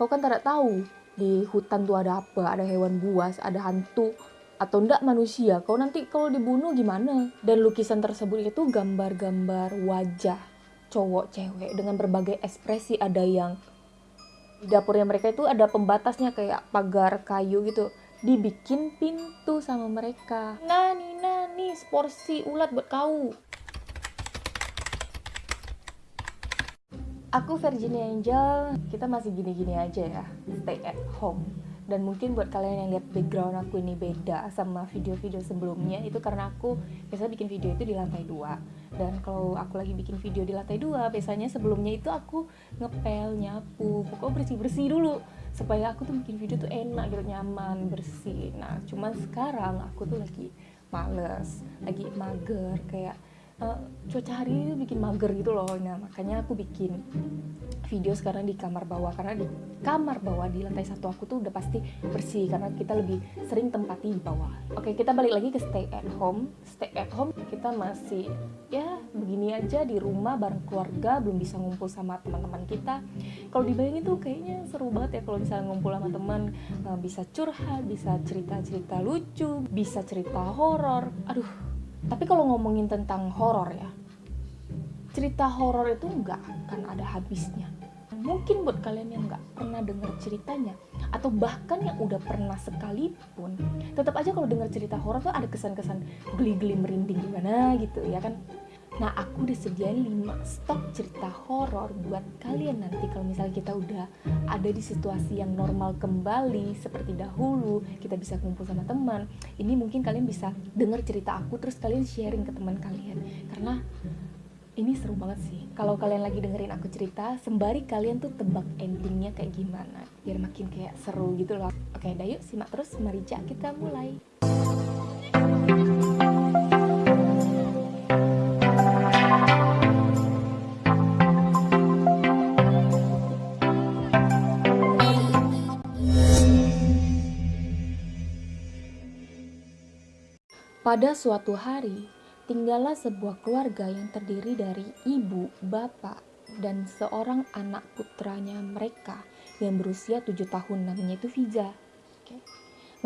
kau kan tidak tahu di hutan tuh ada apa, ada hewan buas, ada hantu, atau enggak manusia. Kau nanti kalau dibunuh gimana? Dan lukisan tersebut itu gambar-gambar wajah cowok cewek dengan berbagai ekspresi. Ada yang di dapurnya mereka itu ada pembatasnya kayak pagar kayu gitu. Dibikin pintu sama mereka. Nani nani porsi ulat buat kau. Aku Virginia Angel, kita masih gini-gini aja ya, stay at home. Dan mungkin buat kalian yang lihat background aku ini beda sama video-video sebelumnya, itu karena aku biasa bikin video itu di lantai dua. Dan kalau aku lagi bikin video di lantai dua, biasanya sebelumnya itu aku ngepel, nyapu, pokoknya bersih-bersih dulu supaya aku tuh bikin video tuh enak gitu, nyaman, bersih. Nah, cuman sekarang aku tuh lagi males, lagi mager, kayak uh, cuaca hari ini bikin mager gitu loh. Nah makanya aku bikin video sekarang di kamar bawah. Karena di kamar bawah di lantai satu aku tuh udah pasti bersih. Karena kita lebih sering tempati di bawah. Oke kita balik lagi ke stay at home. Stay at home kita masih ya begini aja di rumah bareng keluarga. Belum bisa ngumpul sama teman-teman kita. Kalau dibayangin tuh kayaknya seru banget ya kalau misalnya ngumpul sama teman. Uh, bisa curhat bisa cerita-cerita lucu bisa cerita horor. Aduh tapi kalau ngomongin tentang horor ya, cerita horor itu nggak akan ada habisnya. Mungkin buat kalian yang nggak pernah dengar ceritanya, atau bahkan yang udah pernah sekalipun, tetap aja kalau dengar cerita horor tuh ada kesan-kesan geli-geli merinding gimana gitu ya kan. Nah, aku disediain 5 stok cerita horor buat kalian nanti kalau misalnya kita udah ada di situasi yang normal kembali seperti dahulu, kita bisa kumpul sama teman. Ini mungkin kalian bisa dengar cerita aku terus kalian sharing ke teman kalian. Karena ini seru banget sih. Kalau kalian lagi dengerin aku cerita, sembari kalian tuh tebak endingnya kayak gimana, biar makin kayak seru gitu loh. Oke, dah yuk simak terus. Mari kita mulai. Pada suatu hari, tinggallah sebuah keluarga yang terdiri dari ibu, bapak, dan seorang anak putranya mereka yang berusia tujuh tahun namanya itu Fiza.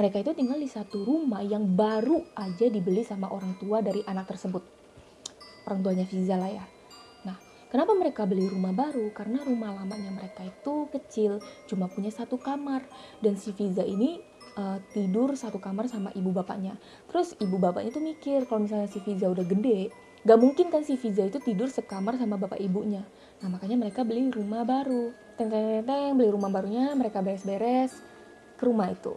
Mereka itu tinggal di satu rumah yang baru aja dibeli sama orang tua dari anak tersebut. Orang tuanya Fiza lah ya. Nah, kenapa mereka beli rumah baru? Karena rumah lamanya mereka itu kecil, cuma punya satu kamar. Dan si Fiza ini uh, tidur satu kamar sama ibu bapaknya. Terus ibu bapaknya tuh mikir kalau misalnya si Fiza udah gede, gak mungkin kan si Fiza itu tidur sekamar sama bapak ibunya. Nah makanya mereka beli rumah baru. Teng teng teng, teng beli rumah barunya, mereka beres-beres ke rumah itu.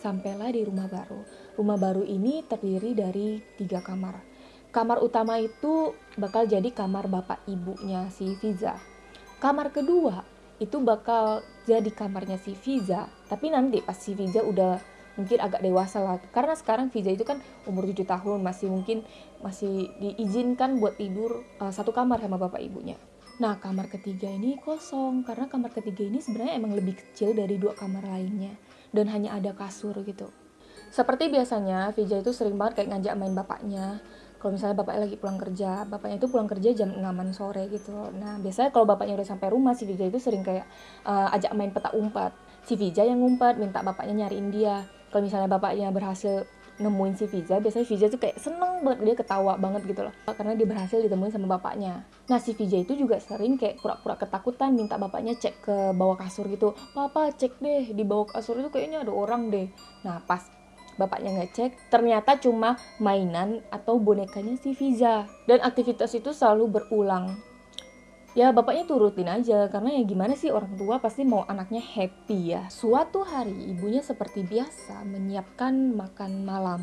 Sampailah di rumah baru. Rumah baru ini terdiri dari tiga kamar. Kamar utama itu bakal jadi kamar bapak ibunya si Fiza. Kamar kedua itu bakal jadi kamarnya si Fiza tapi nanti pas si Fiza udah mungkin agak dewasa lah. Karena sekarang Fiza itu kan umur 7 tahun masih mungkin masih diizinkan buat tidur uh, satu kamar sama bapak ibunya. Nah kamar ketiga ini kosong karena kamar ketiga ini sebenarnya emang lebih kecil dari dua kamar lainnya. Dan hanya ada kasur gitu. Seperti biasanya Fiza itu sering banget kayak ngajak main bapaknya. Kalau misalnya bapaknya lagi pulang kerja bapaknya itu pulang kerja jam 6 sore gitu. Nah biasanya kalau bapaknya udah sampai rumah si Vija itu sering kayak uh, ajak main petak umpat si Vija yang ngumpat minta bapaknya nyariin dia kalau misalnya bapaknya berhasil nemuin si Vija, biasanya Vija tuh kayak seneng banget, dia ketawa banget gitu loh. Karena dia berhasil ditemuin sama bapaknya. Nah si Vija itu juga sering kayak pura-pura ketakutan, minta bapaknya cek ke bawah kasur gitu. Papa cek deh, di bawah kasur itu kayaknya ada orang deh. Nah pas bapaknya ngecek ternyata cuma mainan atau bonekanya si Fiza dan aktivitas itu selalu berulang ya bapaknya turutin aja karena ya gimana sih orang tua pasti mau anaknya happy ya suatu hari ibunya seperti biasa menyiapkan makan malam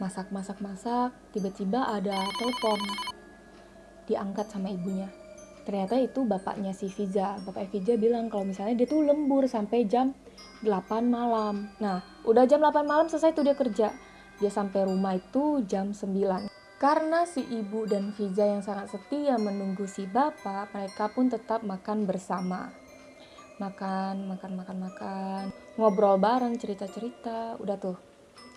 masak masak masak tiba-tiba ada telepon diangkat sama ibunya ternyata itu bapaknya si Fiza bapak Fiza bilang kalau misalnya dia tuh lembur sampai jam 8 malam. Nah, udah jam 8 malam selesai tuh dia kerja. Dia sampai rumah itu jam 9. Karena si ibu dan Fiza yang sangat setia menunggu si bapak, mereka pun tetap makan bersama. Makan, makan, makan, makan. Ngobrol bareng, cerita-cerita. Udah tuh,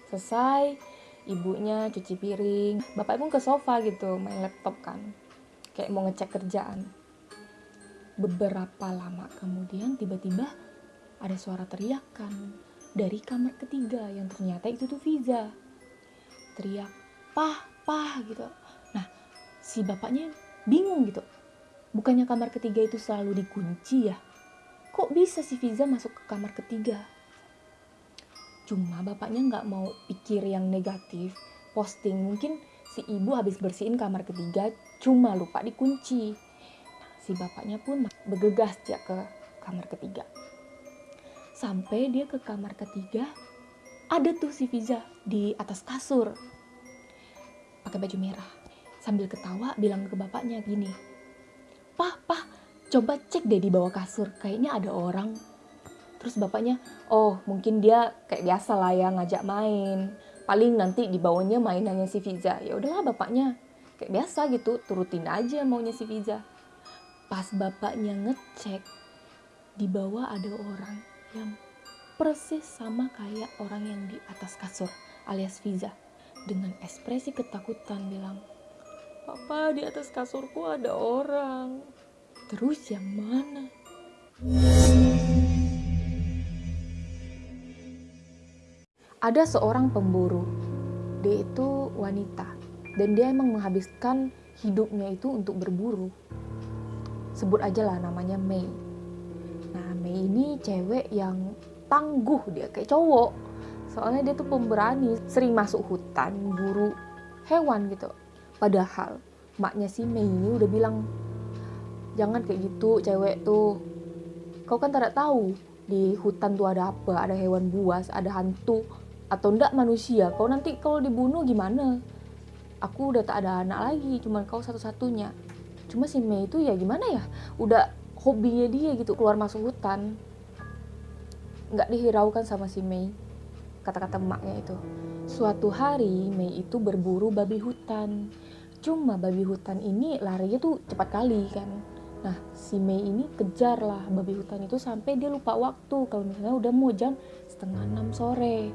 selesai. Ibunya cuci piring. Bapak pun ke sofa gitu, main laptop kan. Kayak mau ngecek kerjaan. beberapa lama kemudian tiba-tiba ada suara teriakan dari kamar ketiga yang ternyata itu tuh Viza teriak pah pah gitu. Nah si bapaknya bingung gitu. Bukannya kamar ketiga itu selalu dikunci ya? Kok bisa si Viza masuk ke kamar ketiga? Cuma bapaknya nggak mau pikir yang negatif. Posting mungkin si ibu habis bersihin kamar ketiga cuma lupa dikunci. Nah, si bapaknya pun bergegas ya ke kamar ketiga. Sampai dia ke kamar ketiga ada tuh si Viza di atas kasur pakai baju merah. Sambil ketawa bilang ke bapaknya gini pah pah coba cek deh di bawah kasur kayaknya ada orang. Terus bapaknya oh mungkin dia kayak biasa lah ya ngajak main. Paling nanti di bawahnya mainannya si Viza ya udahlah bapaknya kayak biasa gitu turutin aja maunya si Viza pas bapaknya ngecek di bawah ada orang yang persis sama kayak orang yang di atas kasur alias Viza dengan ekspresi ketakutan bilang Papa di atas kasurku ada orang. Terus yang mana? Ada seorang pemburu. Dia itu wanita. Dan dia emang menghabiskan hidupnya itu untuk berburu. Sebut aja lah namanya Mei. Nah Mei ini cewek yang tangguh dia kayak cowok soalnya dia tuh pemberani sering masuk hutan buru hewan gitu. Padahal maknya si Mei ini udah bilang jangan kayak gitu cewek tuh. Kau kan tidak tahu di hutan tuh ada apa ada hewan buas ada hantu atau enggak manusia. Kau nanti kalau dibunuh gimana? Aku udah tak ada anak lagi cuma kau satu-satunya. Cuma si Mei itu ya gimana ya? Udah hobinya dia gitu keluar masuk hutan. Nggak dihiraukan sama si Mei kata-kata emaknya itu. Suatu hari Mei itu berburu babi hutan. Cuma babi hutan ini larinya tuh cepat kali kan? Nah si Mei ini kejar lah babi hutan itu sampai dia lupa waktu. Kalau misalnya udah mau jam setengah enam sore.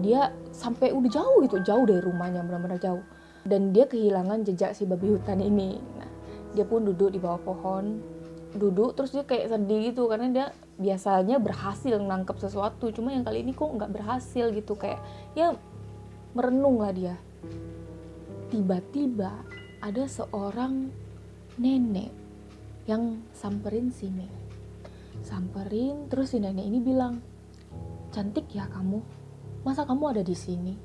Dia sampai udah jauh gitu jauh dari rumahnya benar-benar jauh. Dan dia kehilangan jejak si babi hutan ini. Nah dia pun duduk di bawah pohon duduk terus dia kayak sedih gitu karena dia biasanya berhasil nangkep sesuatu. Cuma yang kali ini kok nggak berhasil gitu kayak ya merenung lah dia. Tiba-tiba ada seorang nenek yang samperin si Mei samperin terus si nenek ini bilang cantik ya kamu. Masa kamu ada di sini?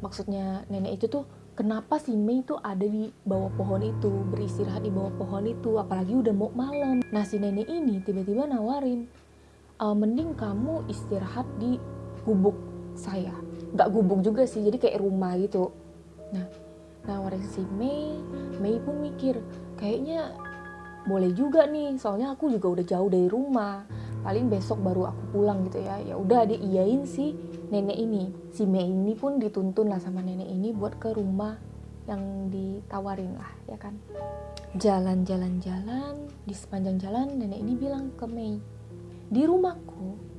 Maksudnya nenek itu tuh kenapa si Mei itu ada di bawah pohon itu beristirahat di bawah pohon itu apalagi udah mau malam. Nah si nenek ini tiba-tiba nawarin uh, mending kamu istirahat di gubuk saya. Nggak gubuk juga sih jadi kayak rumah gitu. Nah nawarin si Mei Mei pun mikir kayaknya boleh juga nih soalnya aku juga udah jauh dari rumah paling besok baru aku pulang gitu ya ya udah dia iyain si nenek ini si Mei ini pun dituntun lah sama nenek ini buat ke rumah yang ditawarin lah ya kan jalan-jalan-jalan di sepanjang jalan nenek ini bilang ke Mei di rumahku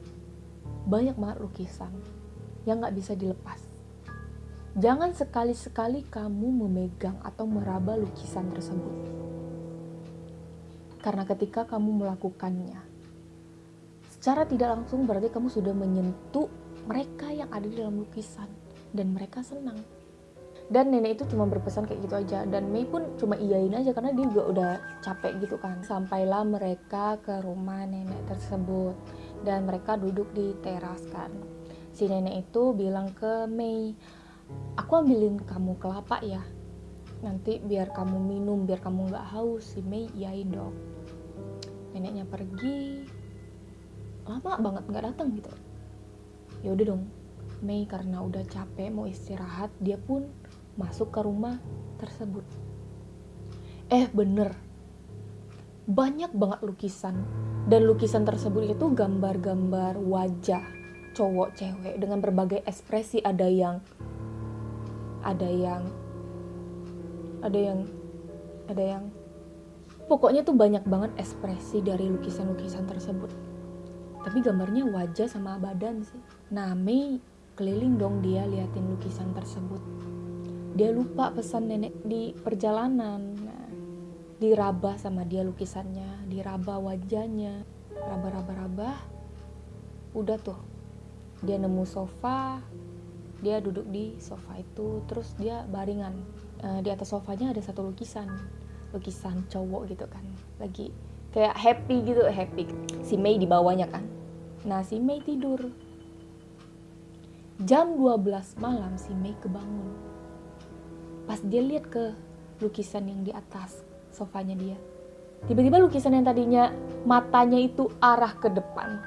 banyak banget lukisan yang gak bisa dilepas. Jangan sekali-sekali kamu memegang atau meraba lukisan tersebut. Karena ketika kamu melakukannya, secara tidak langsung berarti kamu sudah menyentuh mereka yang ada di dalam lukisan. Dan mereka senang. Dan nenek itu cuma berpesan kayak gitu aja. Dan Mei pun cuma iyain aja karena dia juga udah capek gitu kan. Sampailah mereka ke rumah nenek tersebut. Dan mereka duduk di teras kan. Si nenek itu bilang ke Mei aku ambilin kamu kelapa ya. Nanti biar kamu minum biar kamu nggak haus. Si Mei iyain dong. Neneknya pergi lama banget nggak datang gitu. Ya udah dong Mei karena udah capek mau istirahat dia pun masuk ke rumah tersebut. Eh bener, banyak banget lukisan. Dan lukisan tersebut itu gambar-gambar wajah cowok cewek dengan berbagai ekspresi. Ada yang ada yang ada yang ada yang. Pokoknya tuh banyak banget ekspresi dari lukisan-lukisan tersebut tapi gambarnya wajah sama badan sih. Nah Mei keliling dong dia liatin lukisan tersebut. Dia lupa pesan nenek di perjalanan. Nah, diraba sama dia lukisannya diraba wajahnya. Raba-raba-raba udah tuh. Dia nemu sofa dia duduk di sofa itu terus dia baringan. Uh, di atas sofanya ada satu lukisan lukisan cowok gitu kan. Lagi kayak happy gitu happy. Si Mei di bawahnya kan. Nah si Mei tidur. Jam 12 malam si Mei kebangun. Pas dia lihat ke lukisan yang di atas sofanya dia tiba-tiba lukisan yang tadinya matanya itu arah ke depan.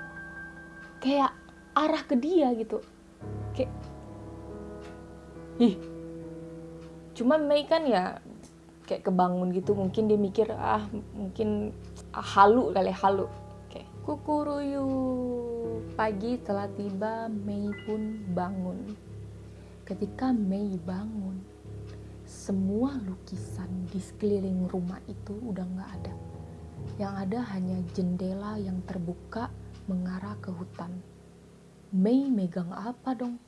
Kayak arah ke dia gitu. Kayak ih. Cuma Mei kan ya kayak kebangun gitu mungkin dia mikir ah mungkin halu kali halu. Oke kukuruyu. Pagi telah tiba Mei pun bangun. Ketika Mei bangun semua lukisan di sekeliling rumah itu udah nggak ada. Yang ada hanya jendela yang terbuka mengarah ke hutan. Mei megang apa dong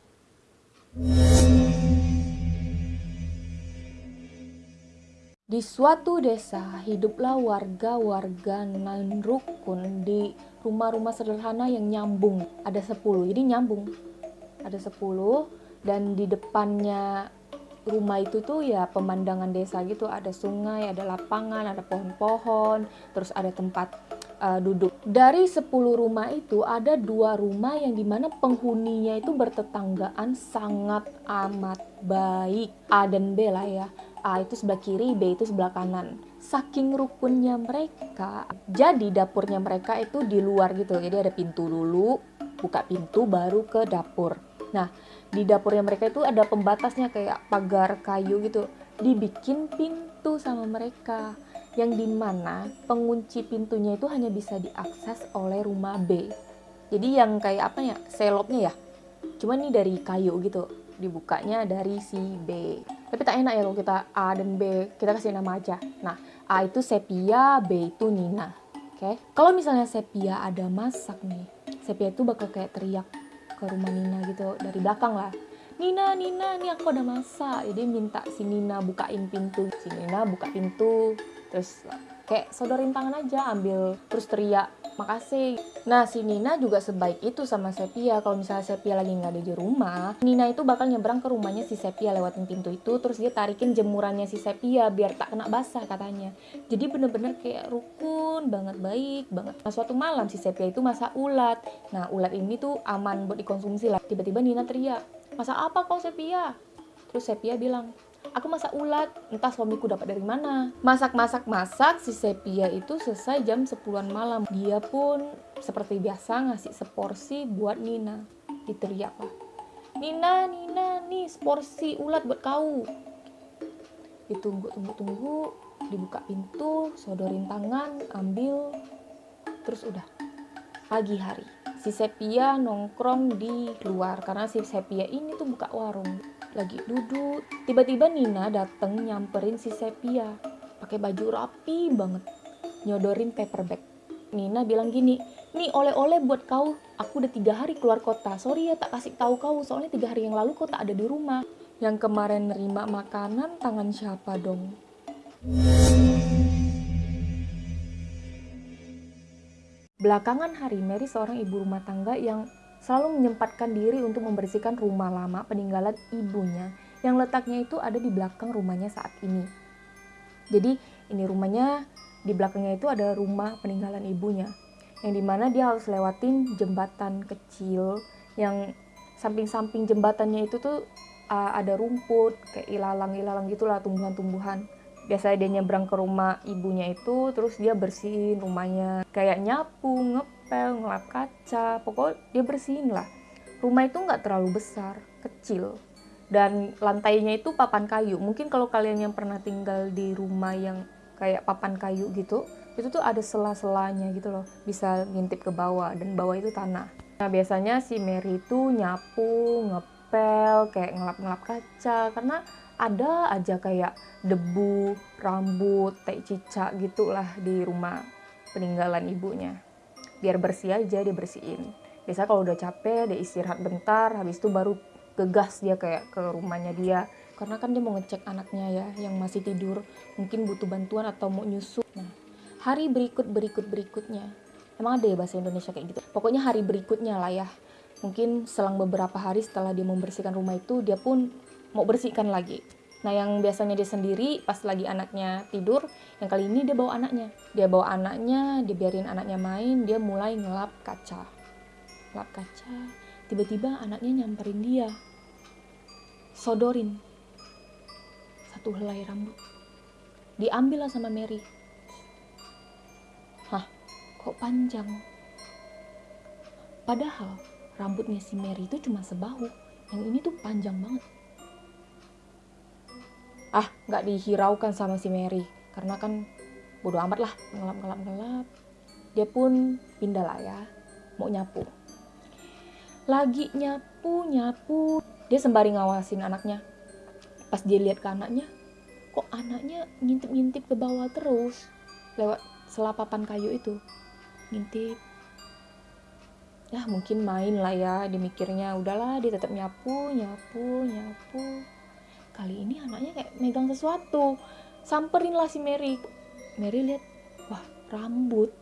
Di suatu desa, hiduplah warga-warga nan rukun di rumah-rumah sederhana yang nyambung. Ada 10, jadi nyambung. Ada 10 dan di depannya rumah itu tuh ya pemandangan desa gitu. Ada sungai, ada lapangan, ada pohon-pohon, terus ada tempat uh, duduk. Dari 10 rumah itu ada dua rumah yang di mana penghuninya itu bertetanggaan sangat amat baik. A dan B lah ya A itu sebelah kiri, B itu sebelah kanan. Saking rukunnya mereka, jadi dapurnya mereka itu di luar gitu. Jadi ada pintu dulu, buka pintu baru ke dapur. Nah, di dapurnya mereka itu ada pembatasnya kayak pagar kayu gitu. Dibikin pintu sama mereka yang di mana pengunci pintunya itu hanya bisa diakses oleh rumah B. Jadi yang kayak apa ya, selopnya ya. Cuma ini dari kayu gitu dibukanya dari si B. Tapi tak enak ya kalau kita A dan B, kita kasih nama aja. Nah, A itu Sepia, B itu Nina. Oke. Okay? Kalau misalnya Sepia ada masak nih, Sepia itu bakal kayak teriak ke rumah Nina gitu dari belakang lah. Nina, Nina, nih aku ada masak. Jadi minta si Nina bukain pintu. Si Nina buka pintu, terus kayak sodorin tangan aja, ambil terus teriak makasih. Nah, si Nina juga sebaik itu sama Sepia. Kalau misalnya Sepia lagi nggak ada di rumah, Nina itu bakal nyebrang ke rumahnya si Sepia lewatin pintu itu, terus dia tarikin jemurannya si Sepia biar tak kena basah katanya. Jadi bener-bener kayak rukun banget, baik banget. Nah, suatu malam si Sepia itu masak ulat. Nah, ulat ini tuh aman buat dikonsumsi lah. Tiba-tiba Nina teriak, masak apa kau Sepia? Terus Sepia bilang, aku masak ulat. Entah suamiku dapat dari mana. Masak masak masak si Sepia itu selesai jam 10-an malam. Dia pun seperti biasa ngasih seporsi buat Nina. Diteriak lah. Nina Nina nih seporsi ulat buat kau. Ditunggu tunggu tunggu dibuka pintu sodorin tangan ambil. Terus udah. Pagi hari si Sepia nongkrong di luar. Karena si Sepia ini tuh buka warung lagi duduk. Tiba-tiba Nina dateng nyamperin si Sepia. Pakai baju rapi banget. Nyodorin paper bag. Nina bilang gini nih oleh-oleh buat kau. Aku udah tiga hari keluar kota. Sorry ya tak kasih tahu kau. Soalnya tiga hari yang lalu kau tak ada di rumah. Yang kemarin nerima makanan tangan siapa dong? Belakangan hari, Mary seorang ibu rumah tangga yang selalu menyempatkan diri untuk membersihkan rumah lama peninggalan ibunya yang letaknya itu ada di belakang rumahnya saat ini. Jadi ini rumahnya di belakangnya itu ada rumah peninggalan ibunya yang di mana dia harus lewatin jembatan kecil yang samping-samping jembatannya itu tuh uh, ada rumput kayak ilalang-ilalang gitulah tumbuhan-tumbuhan biasanya dia nyebrang ke rumah ibunya itu terus dia bersihin rumahnya kayak nyapu ngepel ngelap kaca pokoknya dia bersihin lah. Rumah itu nggak terlalu besar kecil. Dan lantainya itu papan kayu. Mungkin kalau kalian yang pernah tinggal di rumah yang kayak papan kayu gitu itu tuh ada sela-selanya gitu loh. Bisa ngintip ke bawah dan bawah itu tanah. Nah biasanya si Mary itu nyapu ngepel kayak ngelap-ngelap kaca. Karena ada aja kayak debu, rambut, tai cicak gitulah di rumah peninggalan ibunya. Biar bersih aja dia bersihin. Biasa kalau udah capek dia istirahat bentar, habis itu baru gegas dia kayak ke rumahnya dia. Karena kan dia mau ngecek anaknya ya yang masih tidur. Mungkin butuh bantuan atau mau nyusu. Nah hari berikut berikut berikutnya. Emang ada ya bahasa Indonesia kayak gitu? Pokoknya hari berikutnya lah ya. Mungkin selang beberapa hari setelah dia membersihkan rumah itu dia pun mau bersihkan lagi Nah yang biasanya dia sendiri pas lagi anaknya tidur, yang kali ini dia bawa anaknya. Dia bawa anaknya, dia biarin anaknya main, dia mulai ngelap kaca. Ngelap kaca, tiba-tiba anaknya nyamperin dia. Sodorin. Satu helai rambut. Diambil lah sama Mary. Hah, kok panjang? Padahal rambutnya si Mary itu cuma sebahu. Yang ini tuh panjang banget ah nggak dihiraukan sama si Mary. Karena kan bodo amat lah ngelap ngelap ngelap. Dia pun pindah lah ya mau nyapu. Lagi nyapu nyapu. Dia sembari ngawasin anaknya. Pas dia lihat ke anaknya kok anaknya ngintip-ngintip ke bawah terus? Lewat selapapan kayu itu ngintip. Ya mungkin main lah ya dimikirnya udahlah dia tetap nyapu nyapu nyapu kali ini anaknya kayak megang sesuatu. Samperin lah si Mary. Mary lihat wah rambut.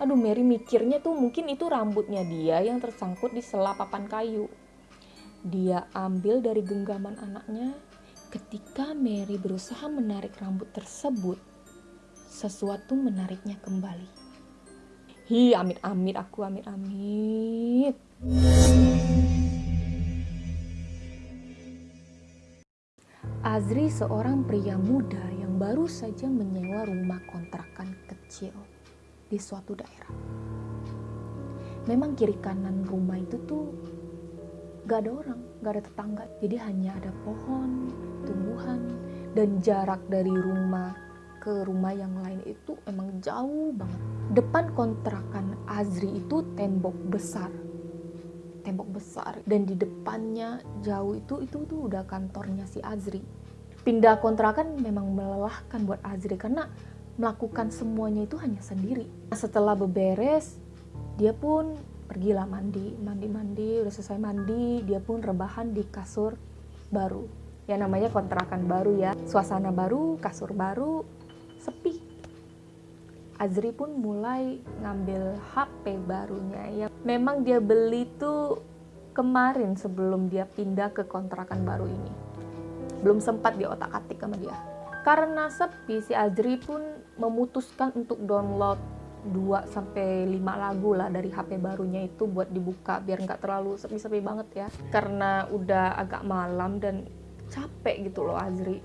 Aduh Mary mikirnya tuh mungkin itu rambutnya dia yang tersangkut di selapapan kayu. Dia ambil dari genggaman anaknya. Ketika Mary berusaha menarik rambut tersebut sesuatu menariknya kembali. Hi amit-amit aku amit-amit Azri seorang pria muda yang baru saja menyewa rumah kontrakan kecil di suatu daerah. Memang kiri kanan rumah itu tuh gak ada orang, gak ada tetangga. Jadi hanya ada pohon, tumbuhan, dan jarak dari rumah ke rumah yang lain itu emang jauh banget. Depan kontrakan Azri itu tembok besar tembok besar dan di depannya jauh itu itu tuh udah kantornya si Azri pindah kontrakan memang melelahkan buat Azri karena melakukan semuanya itu hanya sendiri. Setelah beberes dia pun pergilah mandi mandi mandi udah selesai mandi dia pun rebahan di kasur baru. Ya namanya kontrakan baru ya. Suasana baru kasur baru sepi. Azri pun mulai ngambil HP barunya. Ya memang dia beli tuh kemarin sebelum dia pindah ke kontrakan baru ini belum sempat di otak atik sama dia. Karena sepi si Azri pun memutuskan untuk download 2 sampai 5 lagu lah dari HP barunya itu buat dibuka biar nggak terlalu sepi-sepi banget ya. Karena udah agak malam dan capek gitu loh Azri.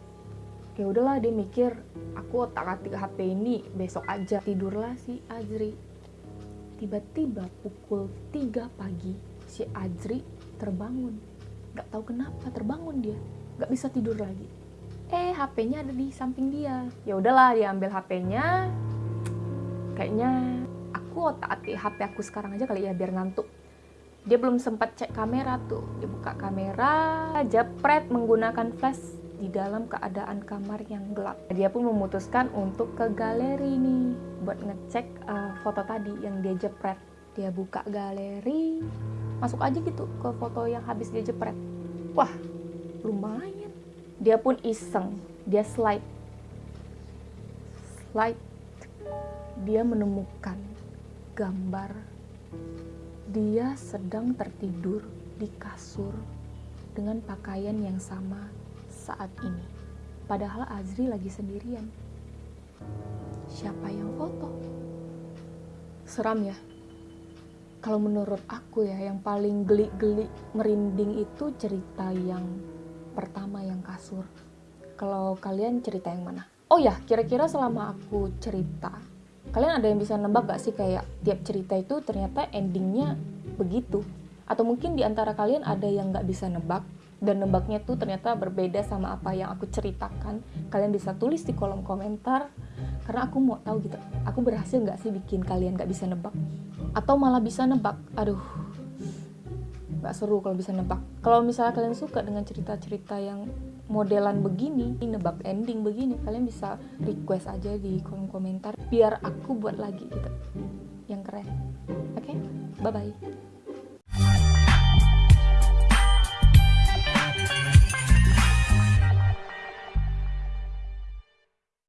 Ya udahlah dia mikir aku otak atik HP ini besok aja tidurlah si Azri. Tiba-tiba pukul 3 pagi si Azri terbangun. Nggak tahu kenapa terbangun dia nggak bisa tidur lagi eh HP-nya ada di samping dia ya udahlah dia ambil HP-nya kayaknya aku otak atik HP aku sekarang aja kali ya biar ngantuk dia belum sempat cek kamera tuh dia buka kamera jepret menggunakan flash di dalam keadaan kamar yang gelap. Dia pun memutuskan untuk ke galeri nih buat ngecek uh, foto tadi yang dia jepret. Dia buka galeri, masuk aja gitu ke foto yang habis dia jepret. Wah, lumayan. Dia pun iseng, dia slide. Slide. Dia menemukan gambar dia sedang tertidur di kasur dengan pakaian yang sama saat ini. Padahal Azri lagi sendirian. Siapa yang foto? Seram ya? Kalau menurut aku ya, yang paling geli-geli merinding itu cerita yang pertama yang kasur. Kalau kalian cerita yang mana? Oh ya, kira-kira selama aku cerita, kalian ada yang bisa nebak gak sih kayak tiap cerita itu ternyata endingnya begitu? Atau mungkin di antara kalian ada yang gak bisa nebak, dan nebaknya tuh ternyata berbeda sama apa yang aku ceritakan kalian bisa tulis di kolom komentar karena aku mau tahu gitu aku berhasil nggak sih bikin kalian nggak bisa nebak atau malah bisa nebak aduh nggak seru kalau bisa nebak. Kalau misalnya kalian suka dengan cerita-cerita yang modelan begini nebak ending begini kalian bisa request aja di kolom komentar biar aku buat lagi gitu. Yang keren. Oke? Okay? bye bye